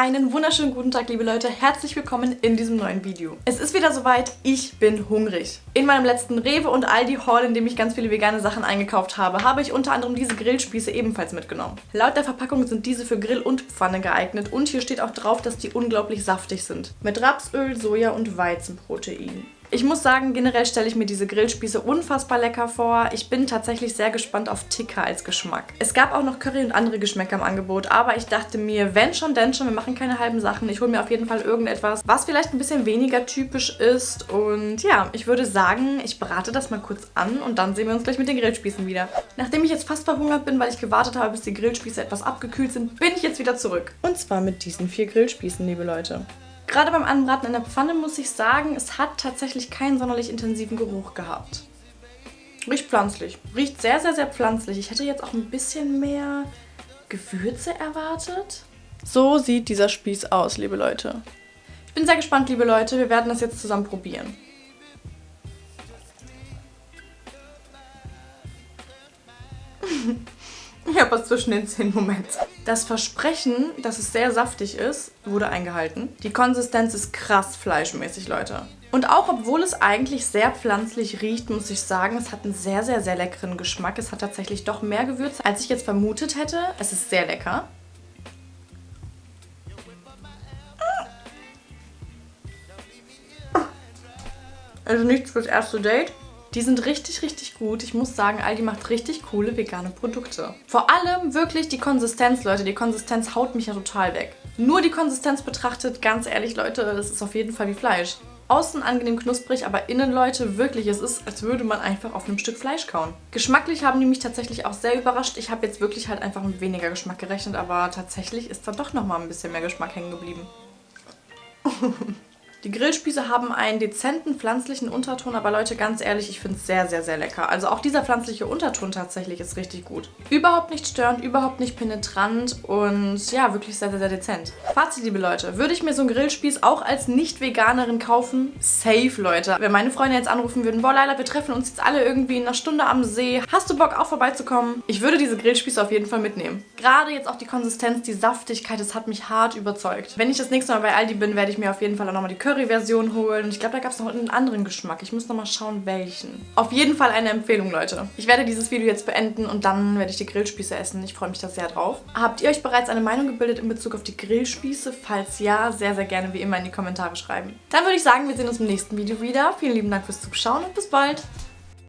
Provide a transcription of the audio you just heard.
Einen wunderschönen guten Tag, liebe Leute. Herzlich willkommen in diesem neuen Video. Es ist wieder soweit, ich bin hungrig. In meinem letzten Rewe und Aldi Haul, in dem ich ganz viele vegane Sachen eingekauft habe, habe ich unter anderem diese Grillspieße ebenfalls mitgenommen. Laut der Verpackung sind diese für Grill und Pfanne geeignet und hier steht auch drauf, dass die unglaublich saftig sind. Mit Rapsöl, Soja und Weizenprotein. Ich muss sagen, generell stelle ich mir diese Grillspieße unfassbar lecker vor. Ich bin tatsächlich sehr gespannt auf Tikka als Geschmack. Es gab auch noch Curry und andere Geschmäcker im Angebot, aber ich dachte mir, wenn schon, denn schon, wir machen keine halben Sachen. Ich hole mir auf jeden Fall irgendetwas, was vielleicht ein bisschen weniger typisch ist. Und ja, ich würde sagen, ich brate das mal kurz an und dann sehen wir uns gleich mit den Grillspießen wieder. Nachdem ich jetzt fast verhungert bin, weil ich gewartet habe, bis die Grillspieße etwas abgekühlt sind, bin ich jetzt wieder zurück. Und zwar mit diesen vier Grillspießen, liebe Leute. Gerade beim Anbraten in der Pfanne muss ich sagen, es hat tatsächlich keinen sonderlich intensiven Geruch gehabt. Riecht pflanzlich. Riecht sehr, sehr, sehr pflanzlich. Ich hätte jetzt auch ein bisschen mehr Gewürze erwartet. So sieht dieser Spieß aus, liebe Leute. Ich bin sehr gespannt, liebe Leute. Wir werden das jetzt zusammen probieren. Ich habe was zwischen den Zähnen. Moment. Das Versprechen, dass es sehr saftig ist, wurde eingehalten. Die Konsistenz ist krass fleischmäßig, Leute. Und auch obwohl es eigentlich sehr pflanzlich riecht, muss ich sagen, es hat einen sehr, sehr, sehr leckeren Geschmack. Es hat tatsächlich doch mehr Gewürze, als ich jetzt vermutet hätte. Es ist sehr lecker. Also nichts fürs erste Date. Die sind richtig, richtig gut. Ich muss sagen, Aldi macht richtig coole vegane Produkte. Vor allem wirklich die Konsistenz, Leute. Die Konsistenz haut mich ja total weg. Nur die Konsistenz betrachtet, ganz ehrlich, Leute, das ist auf jeden Fall wie Fleisch. Außen angenehm knusprig, aber innen, Leute, wirklich, es ist, als würde man einfach auf einem Stück Fleisch kauen. Geschmacklich haben die mich tatsächlich auch sehr überrascht. Ich habe jetzt wirklich halt einfach mit weniger Geschmack gerechnet, aber tatsächlich ist da doch nochmal ein bisschen mehr Geschmack hängen geblieben. Die Grillspieße haben einen dezenten pflanzlichen Unterton, aber Leute, ganz ehrlich, ich finde es sehr, sehr, sehr lecker. Also auch dieser pflanzliche Unterton tatsächlich ist richtig gut. Überhaupt nicht störend, überhaupt nicht penetrant und ja, wirklich sehr, sehr, sehr dezent. Fazit, liebe Leute, würde ich mir so einen Grillspieß auch als Nicht-Veganerin kaufen? Safe, Leute. Wenn meine Freunde jetzt anrufen würden, boah, Leila, wir treffen uns jetzt alle irgendwie in einer Stunde am See. Hast du Bock, auch vorbeizukommen? Ich würde diese Grillspieße auf jeden Fall mitnehmen. Gerade jetzt auch die Konsistenz, die Saftigkeit, das hat mich hart überzeugt. Wenn ich das nächste Mal bei Aldi bin, werde ich mir auf jeden Fall auch nochmal die Curry-Version holen. Ich glaube, da gab es noch einen anderen Geschmack. Ich muss nochmal schauen, welchen. Auf jeden Fall eine Empfehlung, Leute. Ich werde dieses Video jetzt beenden und dann werde ich die Grillspieße essen. Ich freue mich da sehr drauf. Habt ihr euch bereits eine Meinung gebildet in Bezug auf die Grillspieße? Falls ja, sehr, sehr gerne wie immer in die Kommentare schreiben. Dann würde ich sagen, wir sehen uns im nächsten Video wieder. Vielen lieben Dank fürs Zuschauen und bis bald.